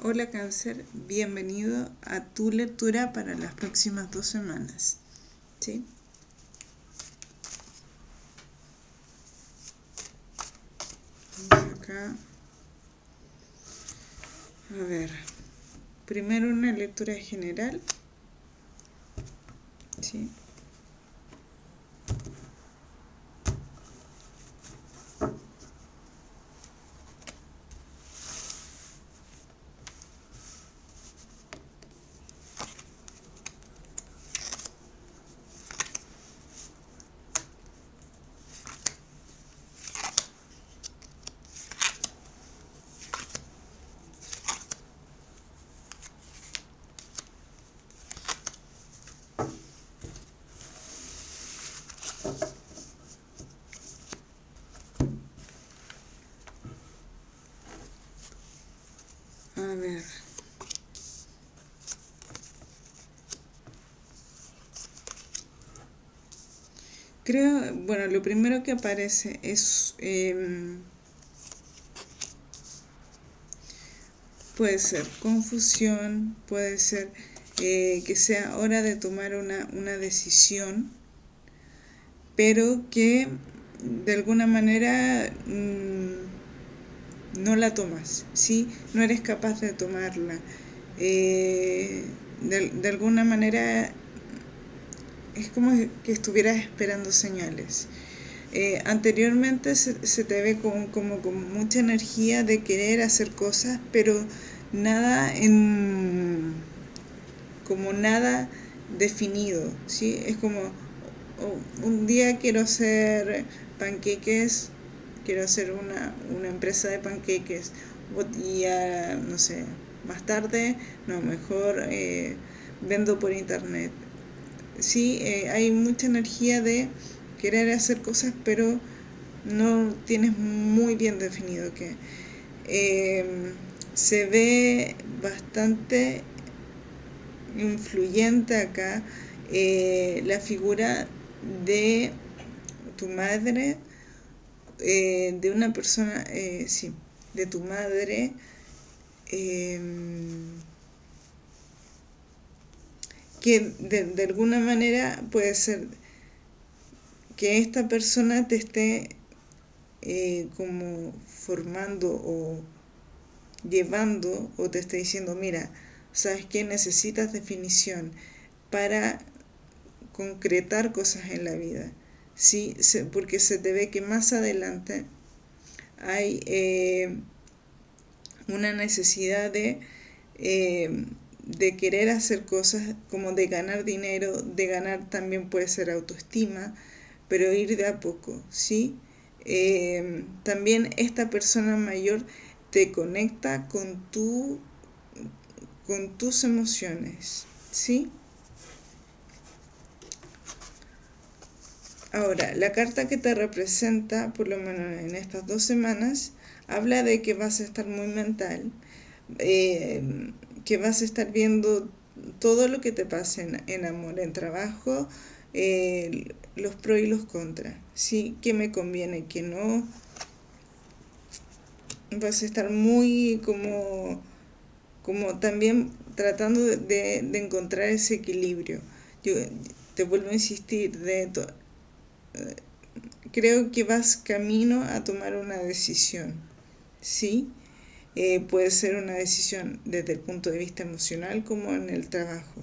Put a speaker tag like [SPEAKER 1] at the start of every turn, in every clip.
[SPEAKER 1] Hola cáncer, bienvenido a tu lectura para las próximas dos semanas. ¿Sí? Vamos acá. A ver, primero una lectura general. ¿Sí? A ver. Creo, bueno, lo primero que aparece es... Em, puede ser confusión, puede ser eh, que sea hora de tomar una, una decisión, pero que de alguna manera... Mm, no la tomas, ¿sí? No eres capaz de tomarla. Eh, de, alguna manera es como que estuvieras esperando señales. Eh, anteriormente se, te ve como, como con mucha energía de querer hacer cosas, pero nada en como nada definido, ¿sí? Es como oh, un día quiero hacer panqueques quiero hacer una, empresa de panqueques y no sé, más tarde, no, mejor eh, vendo por internet. Sí, eh, hay mucha energía de querer hacer cosas, pero no tienes muy bien definido qué. Em, se ve bastante influyente acá eh, la figura de tu madre eh, de una persona, eh, sí, de tu madre, em, que de, alguna manera puede ser que esta persona te esté eh, como formando o llevando o te esté diciendo, mira, ¿sabes qué? Necesitas definición para concretar cosas en la vida. ¿Sí? porque se te ve que más adelante hay eh, una necesidad de, eh, de querer hacer cosas como de ganar dinero, de ganar también puede ser autoestima, pero ir de a poco, ¿sí? Eh, también esta persona mayor te conecta con, tu, con tus emociones, ¿sí? Ahora, la carta que te representa, por lo menos en estas dos semanas, habla de que vas a estar muy mental, eh, que vas a estar viendo todo lo que te pase en, amor, en trabajo, eh, los pros y los contras, ¿sí? ¿Qué me conviene, qué no? Vas a estar muy como, como también tratando de, encontrar ese equilibrio. Yo te vuelvo a insistir, de creo que vas camino a tomar una decisión, ¿sí? Eh, puede ser una decisión desde el punto de vista emocional como en el trabajo.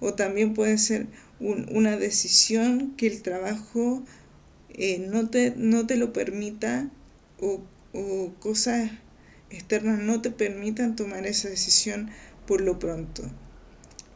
[SPEAKER 1] O también puede ser una decisión que el trabajo eh, no, te, no te lo permita o, cosas externas no te permitan tomar esa decisión por lo pronto.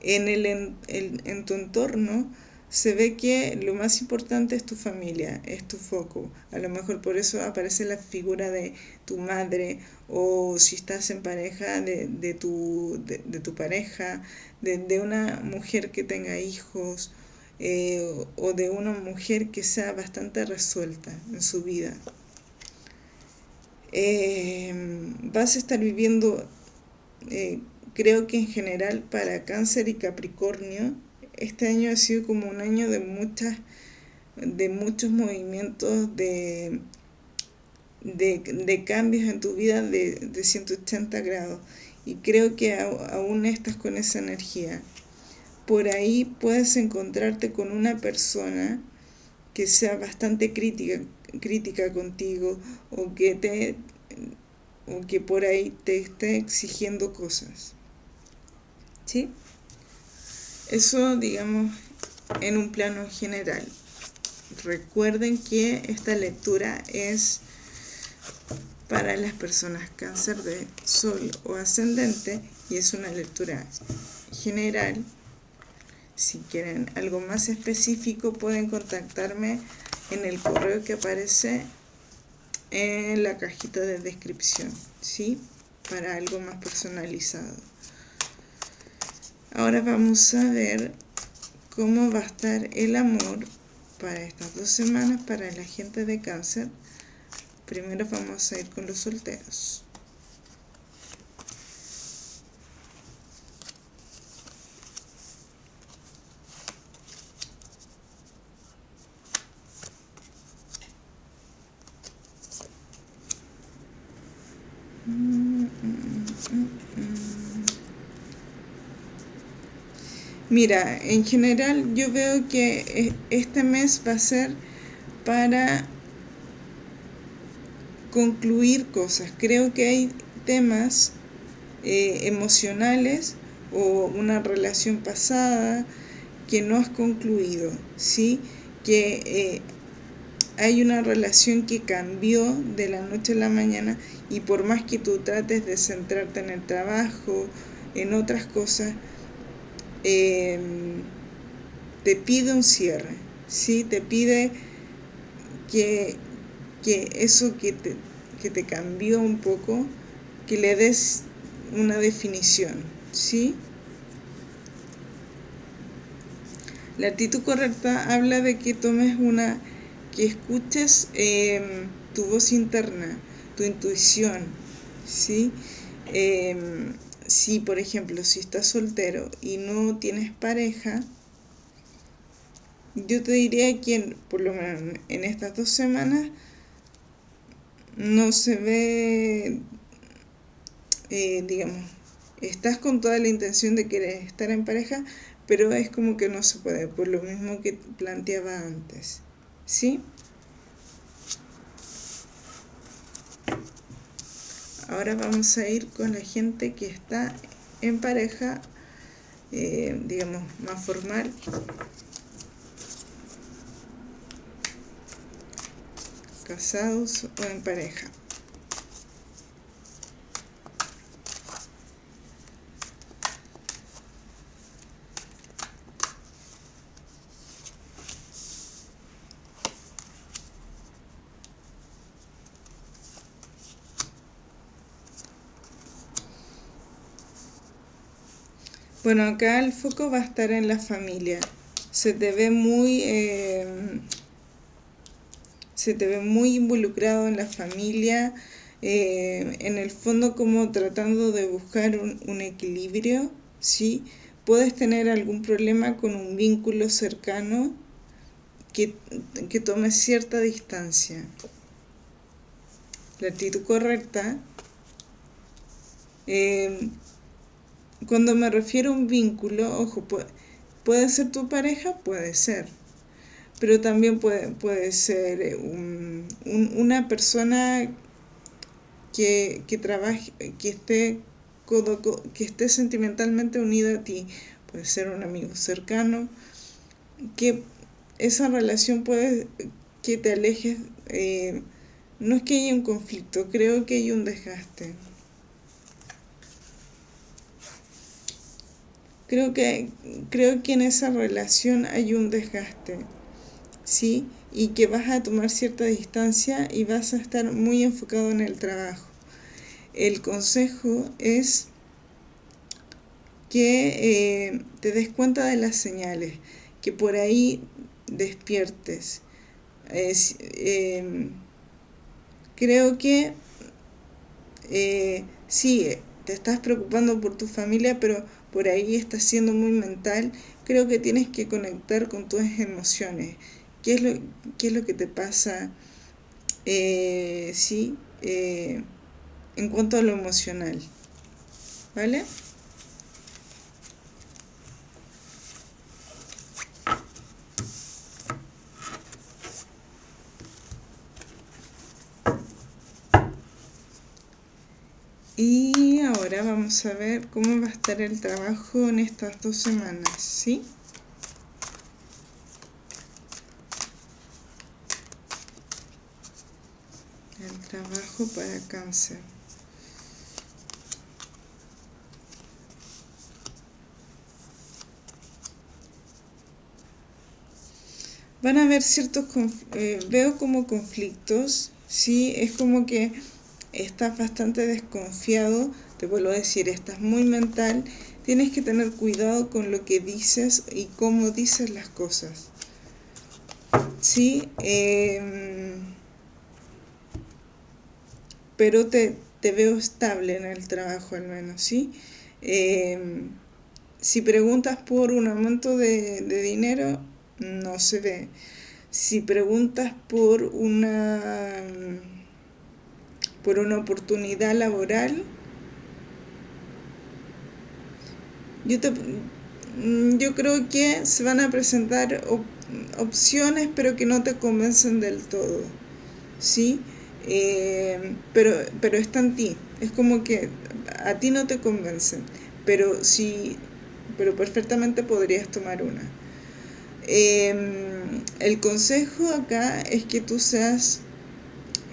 [SPEAKER 1] En, el, en tu entorno se ve que lo más importante es tu familia, es tu foco. A lo mejor por eso aparece la figura de tu madre o si estás en pareja de, de, tu, de, tu pareja, de, una mujer que tenga hijos eh, o de una mujer que sea bastante resuelta en su vida. Eh, vas a estar viviendo, eh, creo que en general para cáncer y capricornio, este año ha sido como un año de muchas de muchos movimientos de, de, cambios en tu vida de, 180 grados y creo que aún estás con esa energía. Por ahí puedes encontrarte con una persona que sea bastante crítica, crítica contigo o que te o que por ahí te esté exigiendo cosas. ¿Sí? Eso, digamos, en un plano general. Recuerden que esta lectura es para las personas cáncer de sol o ascendente y es una lectura general. Si quieren algo más específico pueden contactarme en el correo que aparece en la cajita de descripción, ¿sí? Para algo más personalizado. Ahora vamos a ver cómo va a estar el amor para estas dos semanas para la gente de cáncer. Primero vamos a ir con los solteros. Mira, en general yo veo que e, este mes va a ser para concluir cosas. Creo que hay temas eh, emocionales o una relación pasada que no has concluido, ¿sí? Que eh, hay una relación que cambió de la noche a la mañana y por más que tú trates de centrarte en el trabajo, en otras cosas, Em, te pide un cierre, ¿sí? Te pide que, eso que te, que te cambió un poco, que le des una definición, ¿sí? La actitud correcta habla de que tomes una, que escuches em, tu voz interna, tu intuición, ¿sí? Em, si por ejemplo si estás soltero y no tienes pareja yo te diría que por lo menos en estas dos semanas no se ve eh, digamos estás con toda la intención de querer estar en pareja pero es como que no se puede por lo mismo que planteaba antes ¿sí? Ahora vamos a ir con la gente que está en pareja, eh, digamos, más formal. Casados o en pareja. Bueno, acá el foco va a estar en la familia. Se te ve muy... Eh, se te ve muy involucrado en la familia, eh, en el fondo como tratando de buscar un, equilibrio, ¿sí? Puedes tener algún problema con un vínculo cercano que, que tome cierta distancia. La actitud correcta eh, cuando me refiero a un vínculo, ojo, puede, ser tu pareja, puede ser, pero también puede, puede ser eh, una persona que, trabaje, que esté, que esté sentimentalmente unida a ti, puede ser un amigo cercano, que esa relación puede que te alejes, eh, no es que haya un conflicto, creo que hay un desgaste. Creo que, creo que en esa relación hay un desgaste, ¿sí? Y que vas a tomar cierta distancia y vas a estar muy enfocado en el trabajo. El consejo es que eh, te des cuenta de las señales, que por ahí despiertes. Em, creo que eh, sí, te estás preocupando por tu familia, pero por ahí estás siendo muy mental, creo que tienes que conectar con tus emociones. ¿Qué es lo, qué es lo que te pasa? Eh, sí, eh, en cuanto a lo emocional. ¿vale? Y ahora vamos a ver cómo va a estar el trabajo en estas dos semanas, ¿sí? El trabajo para cáncer. Van a haber ciertos, eh, veo como conflictos, ¿sí? Es como que estás bastante desconfiado, te vuelvo a decir, estás muy mental, tienes que tener cuidado con lo que dices y cómo dices las cosas. ¿Sí? Em, pero te, veo estable en el trabajo al menos, ¿sí? Em, si preguntas por un aumento de dinero, no se ve. Si preguntas por una por una oportunidad laboral, yo, mm, yo creo que se van a presentar opciones, pero que no te convencen del todo, ¿sí? Eh, pero, pero está en ti, es como que a ti no te convencen, pero sí, pero perfectamente podrías tomar una. Em, el consejo acá es que tú seas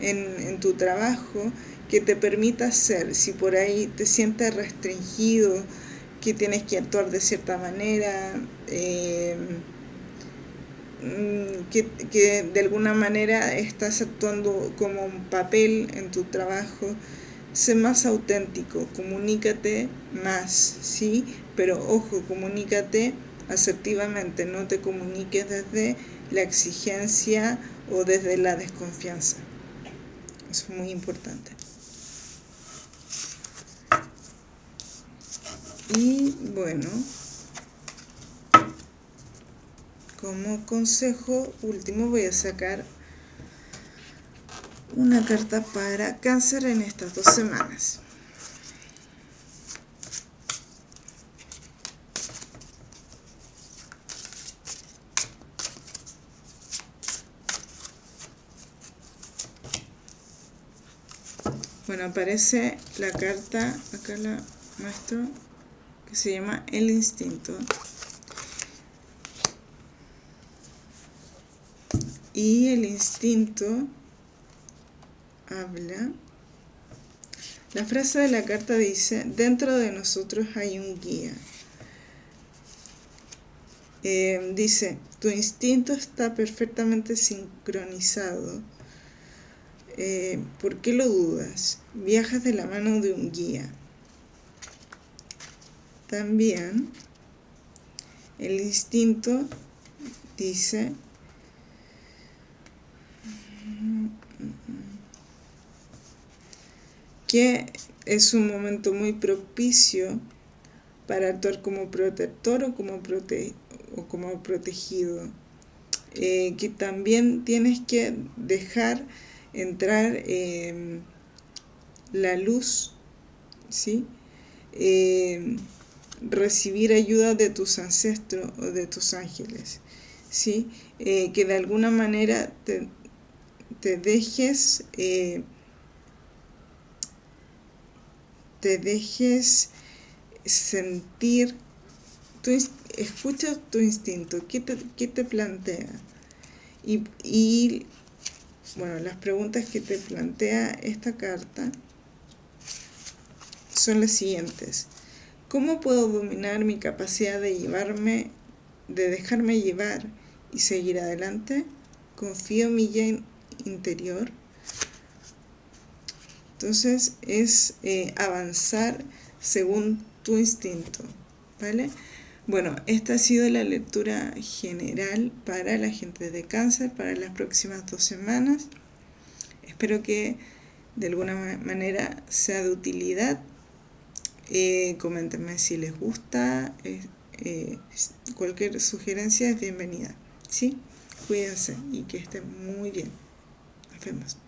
[SPEAKER 1] en, tu trabajo que te permita hacer, si por ahí te sientes restringido, que tienes que actuar de cierta manera, eh, mm, que, que, de alguna manera estás actuando como un papel en tu trabajo, sé más auténtico, comunícate más, ¿sí? Pero ojo, comunícate asertivamente, no te comuniques desde la exigencia o desde la desconfianza es muy importante. Y bueno, como consejo último voy a sacar una carta para cáncer en estas dos semanas. Bueno, aparece la carta, acá la muestro, que se llama El Instinto. Y el instinto habla. La frase de la carta dice, dentro de nosotros hay un guía. Eh, dice, tu instinto está perfectamente sincronizado eh, ¿Por qué lo dudas? Viajas de la mano de un guía. También el instinto dice que es un momento muy propicio para actuar como protector o como, protegido. Eh, que también tienes que dejar entrar em, la luz, ¿sí? Recibir ayuda de tus ancestros o de tus ángeles, ¿sí? Eh, que de alguna manera te, dejes eh, te dejes sentir tu, escucha tu instinto ¿qué te, qué te plantea y, y bueno, las preguntas que te plantea esta carta son las siguientes. ¿Cómo puedo dominar mi capacidad de llevarme, de dejarme llevar y seguir adelante? Confío en mi ya interior. Entonces es eh, avanzar según tu instinto, ¿vale? Bueno, esta ha sido la lectura general para la gente de cáncer para las próximas dos semanas. Espero que de alguna manera sea de utilidad. Eh, coméntenme si les gusta. Eh, cualquier sugerencia es bienvenida. ¿sí? Cuídense y que estén muy bien. Nos vemos.